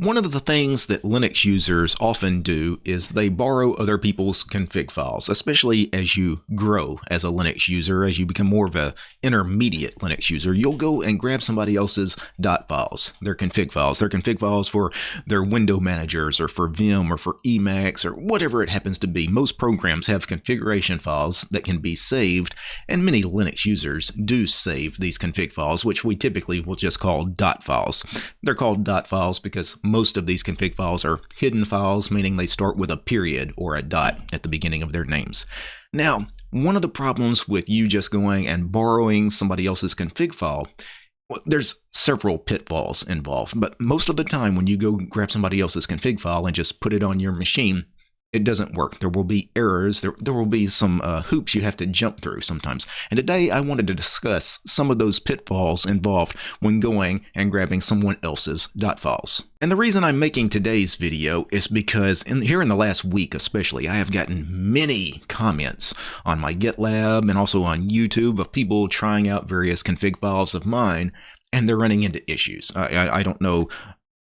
One of the things that Linux users often do is they borrow other people's config files, especially as you grow as a Linux user, as you become more of an intermediate Linux user. You'll go and grab somebody else's dot files, their config files, their config files for their window managers or for Vim or for Emacs or whatever it happens to be. Most programs have configuration files that can be saved, and many Linux users do save these config files, which we typically will just call dot files. They're called dot files because most of these config files are hidden files, meaning they start with a period or a dot at the beginning of their names. Now, one of the problems with you just going and borrowing somebody else's config file well, there's several pitfalls involved, but most of the time when you go grab somebody else's config file and just put it on your machine, it doesn't work. There will be errors. There, there will be some uh, hoops you have to jump through sometimes. And today I wanted to discuss some of those pitfalls involved when going and grabbing someone else's dot files. And the reason I'm making today's video is because in, here in the last week especially, I have gotten many comments on my GitLab and also on YouTube of people trying out various config files of mine and they're running into issues. I, I, I don't know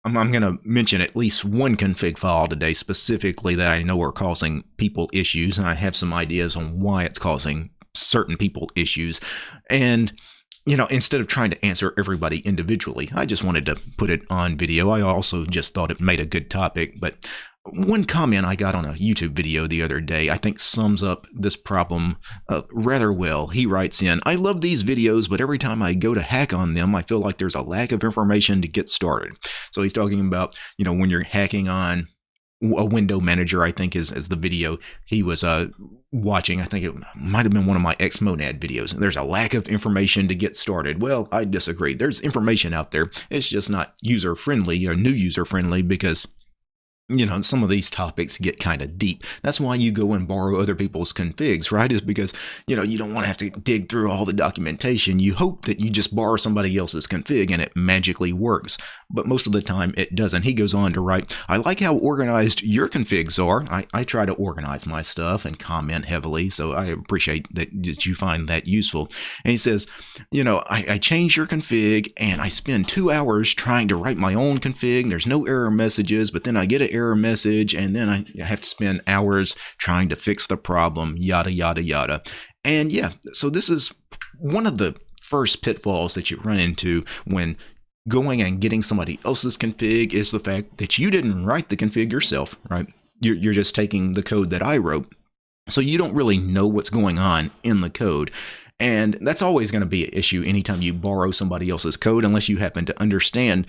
I'm, I'm going to mention at least one config file today specifically that I know are causing people issues, and I have some ideas on why it's causing certain people issues. And you know, instead of trying to answer everybody individually, I just wanted to put it on video. I also just thought it made a good topic, but one comment I got on a YouTube video the other day I think sums up this problem uh, rather well. He writes in, I love these videos, but every time I go to hack on them, I feel like there's a lack of information to get started. So he's talking about, you know, when you're hacking on a window manager, I think is, is the video he was uh, watching. I think it might have been one of my Xmonad videos. There's a lack of information to get started. Well, I disagree. There's information out there. It's just not user friendly or new user friendly because you know, some of these topics get kind of deep. That's why you go and borrow other people's configs, right? Is because, you know, you don't want to have to dig through all the documentation. You hope that you just borrow somebody else's config and it magically works. But most of the time it doesn't. He goes on to write, I like how organized your configs are. I, I try to organize my stuff and comment heavily, so I appreciate that, you find that useful. And he says, you know, I, I change your config and I spend two hours trying to write my own config. There's no error messages, but then I get an error message and then I have to spend hours trying to fix the problem, yada, yada, yada. And yeah, so this is one of the first pitfalls that you run into when going and getting somebody else's config is the fact that you didn't write the config yourself, right? You're, you're just taking the code that I wrote. So you don't really know what's going on in the code. And that's always going to be an issue anytime you borrow somebody else's code, unless you happen to understand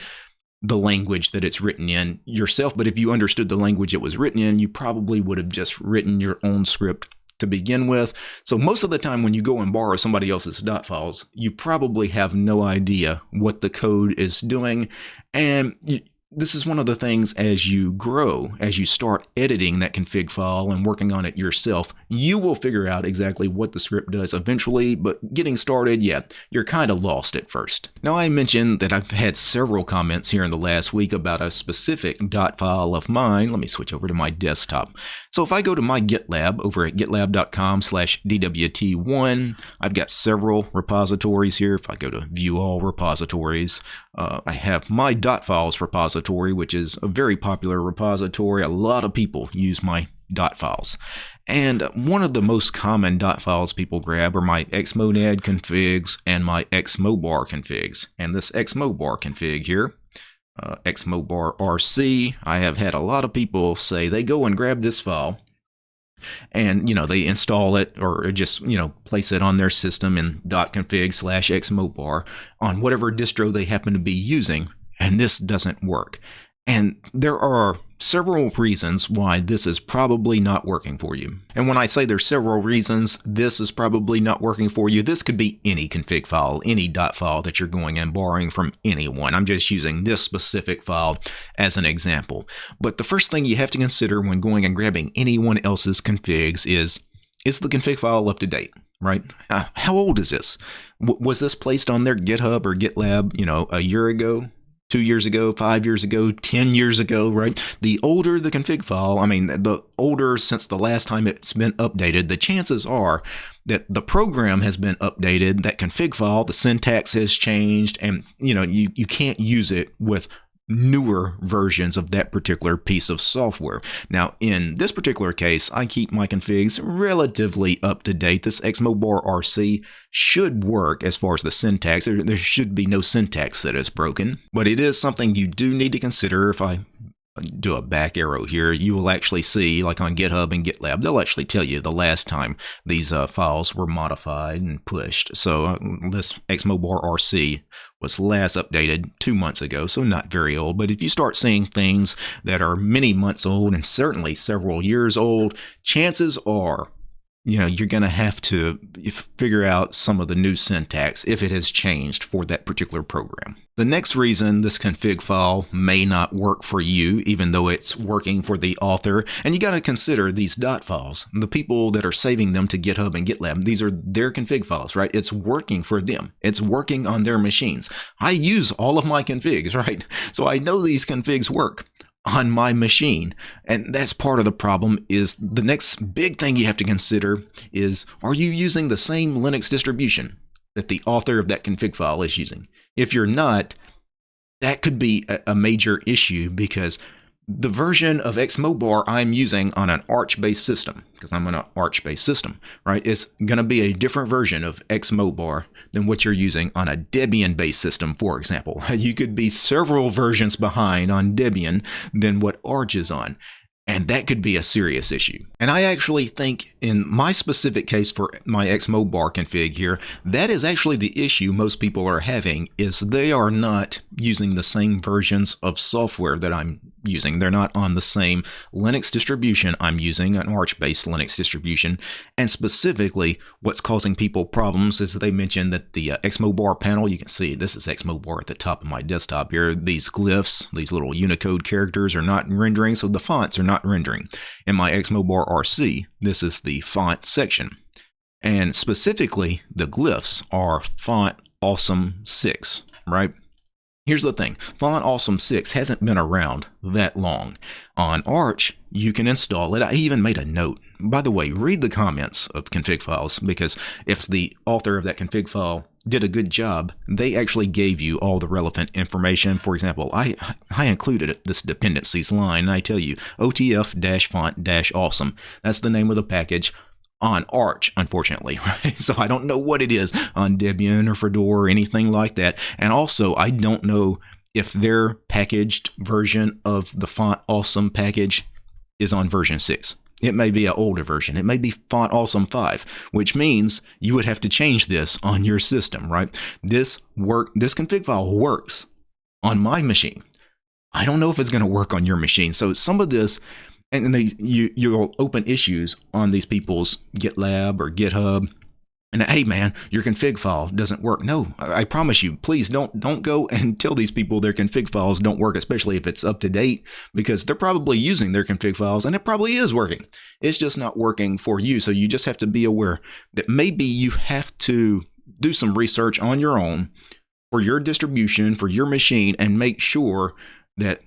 the language that it's written in yourself. But if you understood the language it was written in, you probably would have just written your own script to begin with. So most of the time when you go and borrow somebody else's dot files, you probably have no idea what the code is doing. And this is one of the things as you grow, as you start editing that config file and working on it yourself, you will figure out exactly what the script does eventually, but getting started, yeah, you're kind of lost at first. Now I mentioned that I've had several comments here in the last week about a specific dot file of mine. Let me switch over to my desktop. So if I go to my GitLab over at gitlab.com slash DWT1, I've got several repositories here. If I go to view all repositories, uh, I have my dot files repository, which is a very popular repository. A lot of people use my dot files. And one of the most common dot files people grab are my xmonad configs and my xmobar configs. And this xmobar config here uh, xmobar rc. I have had a lot of people say they go and grab this file and you know they install it or just you know place it on their system in. dot .config slash xmobar on whatever distro they happen to be using and this doesn't work. And there are several reasons why this is probably not working for you. And when I say there's several reasons this is probably not working for you, this could be any config file, any dot file that you're going and borrowing from anyone. I'm just using this specific file as an example. But the first thing you have to consider when going and grabbing anyone else's configs is, is the config file up to date? right? Uh, how old is this? W was this placed on their GitHub or GitLab, you know, a year ago, two years ago, five years ago, 10 years ago, right? The older the config file, I mean, the older since the last time it's been updated, the chances are that the program has been updated, that config file, the syntax has changed, and you know, you, you can't use it with newer versions of that particular piece of software. Now, in this particular case, I keep my configs relatively up to date. This Xmobar RC should work as far as the syntax. There should be no syntax that is broken, but it is something you do need to consider if I do a back arrow here, you will actually see, like on GitHub and GitLab, they'll actually tell you the last time these uh, files were modified and pushed. So uh, this Xmobar RC was last updated two months ago, so not very old. But if you start seeing things that are many months old and certainly several years old, chances are you know you're going to have to figure out some of the new syntax if it has changed for that particular program. The next reason this config file may not work for you even though it's working for the author and you got to consider these dot files the people that are saving them to GitHub and GitLab these are their config files right? It's working for them. It's working on their machines. I use all of my configs right? So I know these configs work on my machine. And that's part of the problem is the next big thing you have to consider is are you using the same Linux distribution that the author of that config file is using? If you're not, that could be a, major issue because the version of Xmobar I'm using on an Arch-based system, because I'm on an Arch-based system, right, is going to be a different version of Xmobar than what you're using on a Debian-based system, for example. You could be several versions behind on Debian than what Arch is on. And that could be a serious issue. And I actually think in my specific case for my Xmobar config here, that is actually the issue most people are having is they are not using the same versions of software that I'm using. They're not on the same Linux distribution I'm using, an Arch-based Linux distribution. And specifically, what's causing people problems is they mentioned that the uh, Xmobar panel, you can see this is Xmobar at the top of my desktop here. These glyphs, these little Unicode characters are not rendering, so the fonts are not rendering. In my Xmobar RC, this is the font section. And specifically, the glyphs are font awesome 6, right? Here's the thing, Font Awesome 6 hasn't been around that long. On Arch, you can install it. I even made a note. By the way, read the comments of config files because if the author of that config file did a good job, they actually gave you all the relevant information. For example, I, I included this dependencies line and I tell you OTF-font-awesome. That's the name of the package on Arch, unfortunately, right? So I don't know what it is on Debian or Fedora or anything like that. And also, I don't know if their packaged version of the Font Awesome package is on version 6. It may be an older version. It may be Font Awesome 5, which means you would have to change this on your system, right? This work, this config file works on my machine. I don't know if it's going to work on your machine. So some of this and then you you'll open issues on these people's GitLab or GitHub, and hey man, your config file doesn't work. No, I promise you, please don't don't go and tell these people their config files don't work, especially if it's up to date, because they're probably using their config files and it probably is working. It's just not working for you. So you just have to be aware that maybe you have to do some research on your own for your distribution, for your machine, and make sure that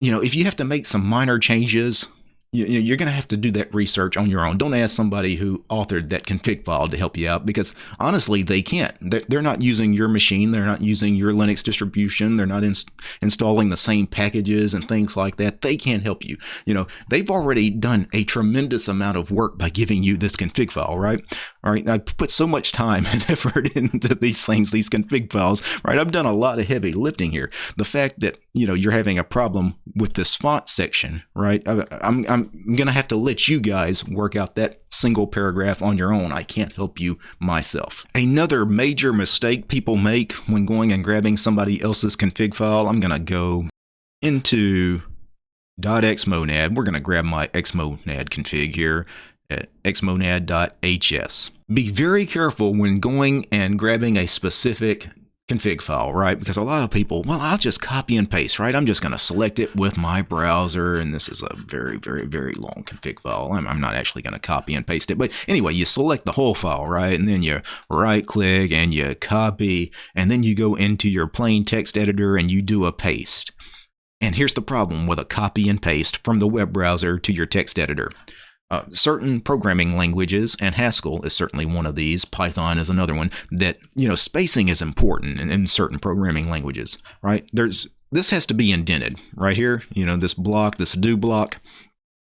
you know if you have to make some minor changes you're going to have to do that research on your own. Don't ask somebody who authored that config file to help you out because honestly, they can't. They're not using your machine. They're not using your Linux distribution. They're not ins installing the same packages and things like that. They can't help you. You know, they've already done a tremendous amount of work by giving you this config file, right? All right. I put so much time and effort into these things, these config files, right? I've done a lot of heavy lifting here. The fact that, you know, you're having a problem with this font section, right? I'm, I'm I'm going to have to let you guys work out that single paragraph on your own. I can't help you myself. Another major mistake people make when going and grabbing somebody else's config file, I'm going to go into .xmonad. We're going to grab my xmonad config here at xmonad.hs. Be very careful when going and grabbing a specific config file, right? Because a lot of people, well, I'll just copy and paste, right? I'm just going to select it with my browser, and this is a very, very, very long config file. I'm, I'm not actually going to copy and paste it, but anyway, you select the whole file, right? And then you right click and you copy, and then you go into your plain text editor and you do a paste. And here's the problem with a copy and paste from the web browser to your text editor. Uh, certain programming languages, and Haskell is certainly one of these, Python is another one, that, you know, spacing is important in, in certain programming languages, right? There's this has to be indented right here. You know, this block, this do block.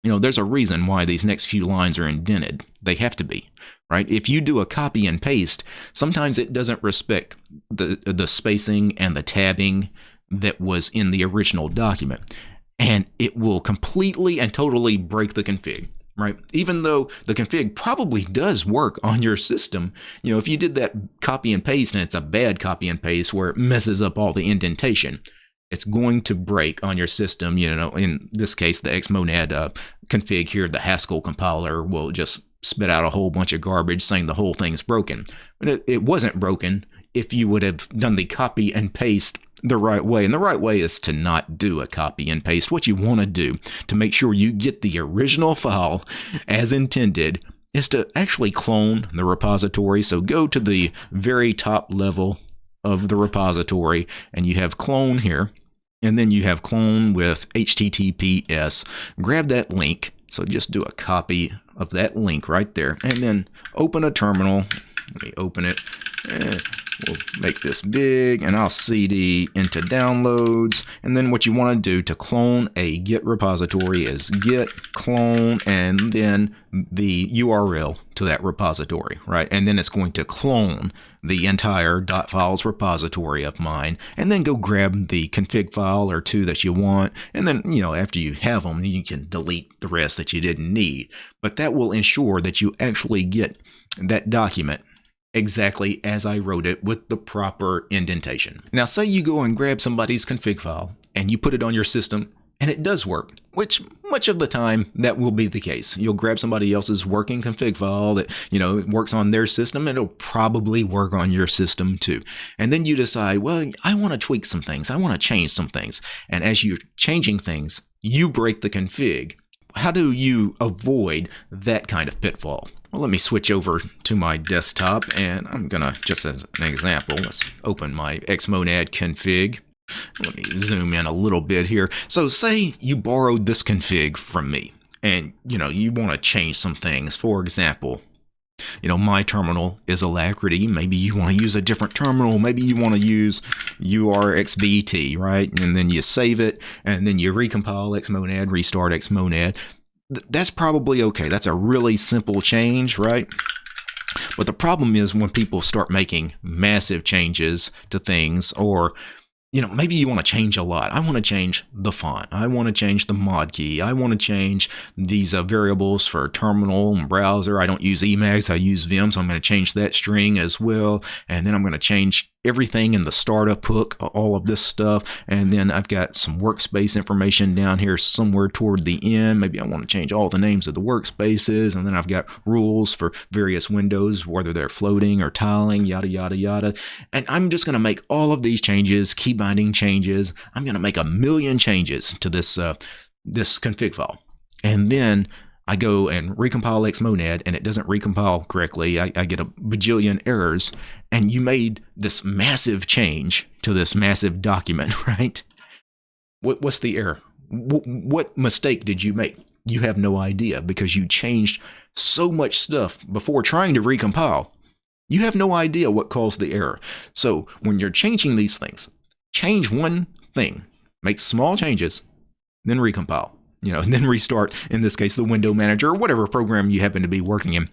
You know, there's a reason why these next few lines are indented. They have to be, right? If you do a copy and paste, sometimes it doesn't respect the the spacing and the tabbing that was in the original document. And it will completely and totally break the config right? Even though the config probably does work on your system, you know, if you did that copy and paste and it's a bad copy and paste where it messes up all the indentation, it's going to break on your system. You know, in this case, the Xmonad uh, config here, the Haskell compiler will just spit out a whole bunch of garbage saying the whole thing's broken. But it, it wasn't broken if you would have done the copy and paste the right way. And the right way is to not do a copy and paste. What you want to do to make sure you get the original file as intended is to actually clone the repository. So go to the very top level of the repository and you have clone here. And then you have clone with HTTPS. Grab that link. So just do a copy of that link right there. And then open a terminal. Let me open it. We'll make this big and I'll cd into downloads. And then what you want to do to clone a git repository is git clone and then the URL to that repository, right? And then it's going to clone the entire .files repository of mine and then go grab the config file or two that you want. And then, you know, after you have them, you can delete the rest that you didn't need. But that will ensure that you actually get that document exactly as I wrote it with the proper indentation. Now say you go and grab somebody's config file and you put it on your system and it does work, which much of the time that will be the case. You'll grab somebody else's working config file that, you know, works on their system and it'll probably work on your system too. And then you decide, well, I want to tweak some things. I want to change some things. And as you're changing things, you break the config. How do you avoid that kind of pitfall? Well, let me switch over to my desktop and I'm gonna, just as an example, let's open my Xmonad config. Let me zoom in a little bit here. So say you borrowed this config from me and you know, you want to change some things. For example, you know, my terminal is Alacritty. Maybe you want to use a different terminal. Maybe you want to use URXVT, right? And then you save it and then you recompile Xmonad, restart Xmonad that's probably okay. That's a really simple change, right? But the problem is when people start making massive changes to things or you know, maybe you want to change a lot. I want to change the font. I want to change the mod key. I want to change these uh, variables for terminal and browser. I don't use Emacs. I use Vim, so I'm going to change that string as well. And then I'm going to change everything in the startup hook, all of this stuff. And then I've got some workspace information down here somewhere toward the end. Maybe I want to change all the names of the workspaces. And then I've got rules for various windows, whether they're floating or tiling, yada, yada, yada. And I'm just going to make all of these changes, key binding changes. I'm going to make a million changes to this, uh, this config file. And then I go and recompile Xmonad and it doesn't recompile correctly. I, I, get a bajillion errors. And you made this massive change to this massive document, right? What, what's the error? What mistake did you make? You have no idea because you changed so much stuff before trying to recompile. You have no idea what caused the error. So when you're changing these things, change one thing, make small changes, then recompile you know, and then restart, in this case, the window manager or whatever program you happen to be working in.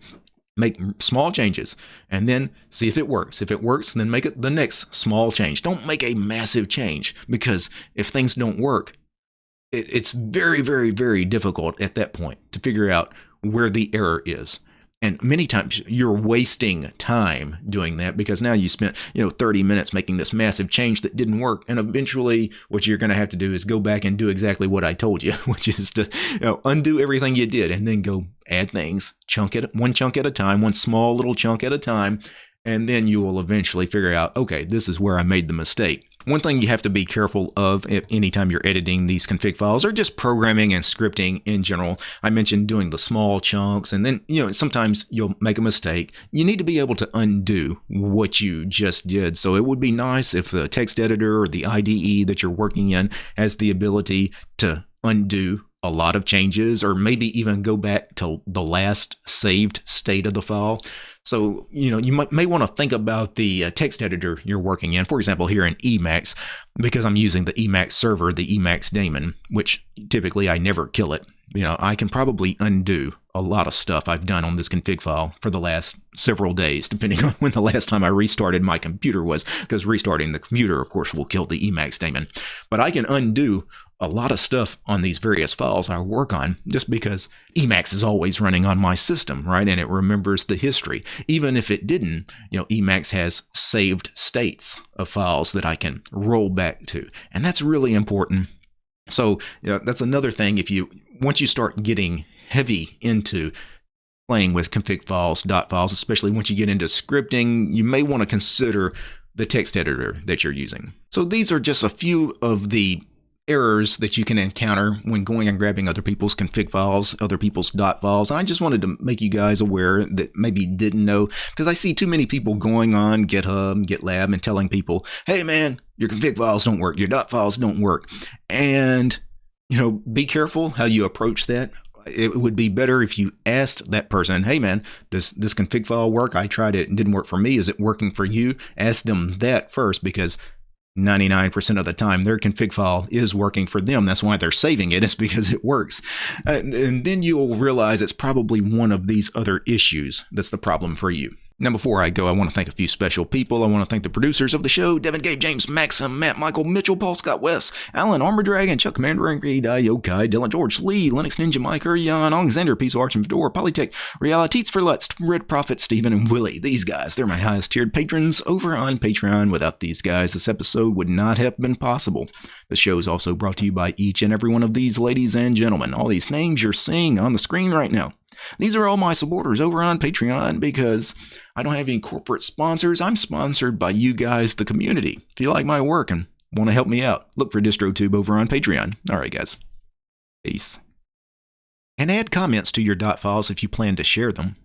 Make small changes and then see if it works. If it works, then make it the next small change. Don't make a massive change because if things don't work, it's very, very, very difficult at that point to figure out where the error is. And many times you're wasting time doing that because now you spent, you know, 30 minutes making this massive change that didn't work. And eventually what you're going to have to do is go back and do exactly what I told you, which is to you know, undo everything you did and then go add things, chunk it one chunk at a time, one small little chunk at a time. And then you will eventually figure out, okay, this is where I made the mistake. One thing you have to be careful of anytime you're editing these config files or just programming and scripting in general. I mentioned doing the small chunks and then, you know, sometimes you'll make a mistake. You need to be able to undo what you just did. So it would be nice if the text editor or the IDE that you're working in has the ability to undo a lot of changes or maybe even go back to the last saved state of the file. So, you know, you might, may want to think about the uh, text editor you're working in. For example, here in Emacs, because I'm using the Emacs server, the Emacs daemon, which typically I never kill it. You know, I can probably undo a lot of stuff I've done on this config file for the last several days, depending on when the last time I restarted my computer was, because restarting the computer, of course, will kill the Emacs daemon. But I can undo a lot of stuff on these various files I work on just because Emacs is always running on my system, right? And it remembers the history. Even if it didn't, you know, Emacs has saved states of files that I can roll back to. And that's really important. So you know, that's another thing. If you, once you start getting heavy into playing with config files, dot files, especially once you get into scripting, you may want to consider the text editor that you're using. So these are just a few of the errors that you can encounter when going and grabbing other people's config files, other people's dot files. And I just wanted to make you guys aware that maybe didn't know because I see too many people going on GitHub, GitLab and telling people, "Hey man, your config files don't work, your dot files don't work." And you know, be careful how you approach that it would be better if you asked that person, hey man, does this config file work? I tried it and didn't work for me. Is it working for you? Ask them that first because 99% of the time their config file is working for them. That's why they're saving it, it, is because it works. And, and then you'll realize it's probably one of these other issues that's the problem for you. Now, before I go, I want to thank a few special people. I want to thank the producers of the show Devin, Gabe, James, Maxim, Matt, Michael, Mitchell, Paul, Scott, West, Alan, Armor Dragon, Chuck, Commander, Angry, Yokai, Dylan, George, Lee, Linux Ninja, Mike, Jan, Alexander, Piece of Arch and Fedora, Polytech, Realities for Lutz, Red Prophet, Stephen, and Willie. These guys, they're my highest tiered patrons over on Patreon. Without these guys, this episode would not have been possible. The show is also brought to you by each and every one of these ladies and gentlemen. All these names you're seeing on the screen right now. These are all my supporters over on Patreon because I don't have any corporate sponsors. I'm sponsored by you guys, the community. If you like my work and want to help me out, look for DistroTube over on Patreon. All right, guys. Peace. And add comments to your dot files if you plan to share them.